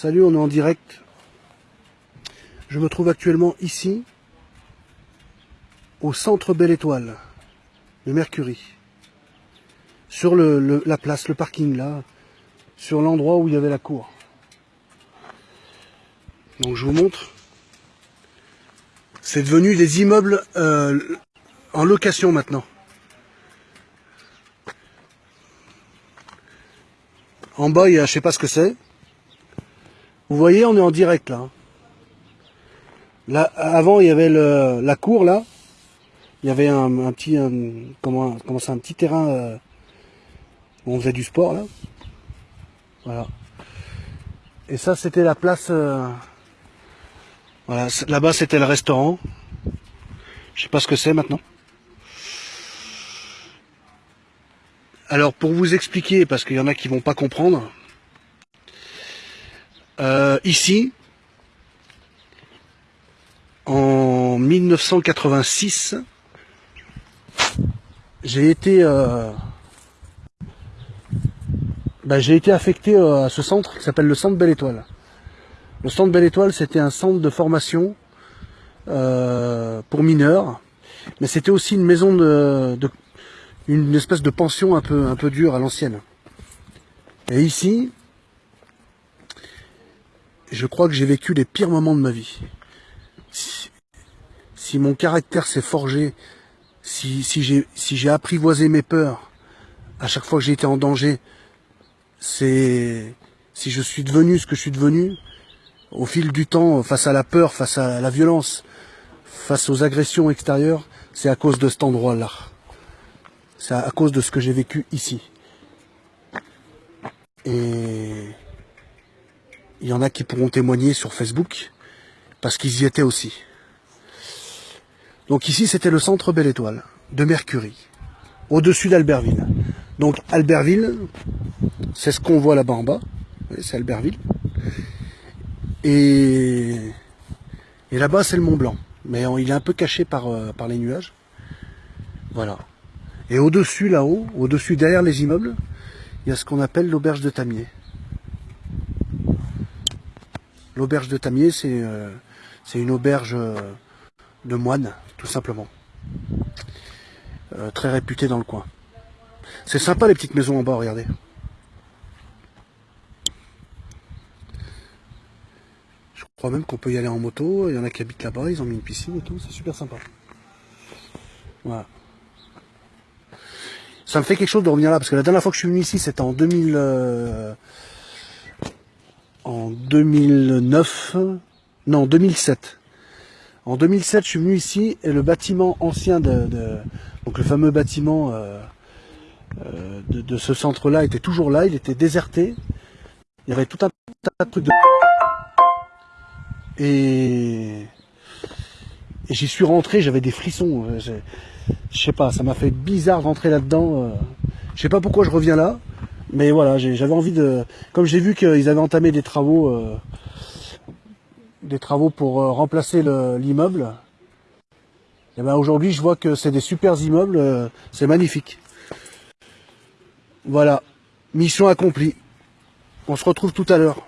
Salut, on est en direct. Je me trouve actuellement ici, au centre Belle Étoile, de Mercury. Sur le, le- la place, le parking là, sur l'endroit où il y avait la cour. Donc je vous montre. C'est devenu des immeubles euh, en location maintenant. En bas, il y a, je sais pas ce que c'est. Vous voyez, on est en direct là. hein. Là, avant, il y avait la cour là. Il y avait un, petit, un- comment, comment un petit terrain euh, où on faisait du sport là. Voilà. Et ça, c'était la place. euh, voilà, là-bas, c'était le restaurant. Je sais pas ce que c'est maintenant. Alors, pour vous expliquer, parce qu'il y en a qui vont pas comprendre. Euh, ici, en 1986, j'ai été, euh, bah, j'ai été affecté euh, à ce centre qui s'appelle le Centre Belle Étoile. Le Centre Belle Étoile, c'était un centre de formation euh, pour mineurs, mais c'était aussi une maison de, de- une espèce de pension un peu un peu dure à l'ancienne. Et ici, je crois que j'ai vécu les pires moments de ma vie. Si, mon caractère s'est forgé, si, si j'ai si apprivoisé mes peurs à chaque fois que j'ai été en danger, c'est si je suis devenu ce que je suis devenu au fil du temps, face à la peur, face à la violence, face aux agressions extérieures, c'est à cause de cet endroit-là. C'est à cause de ce que j'ai vécu ici. Et il y en a qui pourront témoigner sur Facebook, parce qu'ils y étaient aussi. Donc ici, c'était le centre Belle Étoile, de Mercury, au-dessus d'Albertville. Donc Albertville, c'est ce qu'on voit là-bas en bas, c'est Albertville. Et, et là-bas, c'est le Mont Blanc. Mais il est un peu caché par, euh, par les nuages. Voilà. Et au-dessus, là-haut, au-dessus, derrière les immeubles, il y a ce qu'on appelle l'auberge de Tamier. L'auberge de Tamier, c'est euh, une auberge euh, de moines, tout simplement. Euh, très réputée dans le coin. C'est sympa les petites maisons en bas, regardez. Je crois même qu'on peut y aller en moto. Il y en a qui habitent là-bas, ils ont mis une piscine et tout, c'est super sympa. Voilà. Ça me fait quelque chose de revenir là, parce que la dernière fois que je suis venu ici, c'était en 2000, euh, en 2009, non 2007. En 2007, je suis venu ici et le bâtiment ancien de, de- donc le fameux bâtiment euh, euh, de, de ce centre-là était toujours là, il était déserté. Il y avait tout un tas de trucs de et, et j'y suis rentré, j'avais des frissons. euh, Je sais pas, ça m'a fait bizarre d'entrer là-dedans. euh. Je sais pas pourquoi je reviens là, mais voilà, j'avais envie de. Comme j'ai vu qu'ils avaient entamé des travaux, euh, des travaux pour euh, remplacer le- l'immeuble. Et ben aujourd'hui, je vois que c'est des super immeubles, euh, c'est magnifique. Voilà, mission accomplie. On se retrouve tout à l'heure.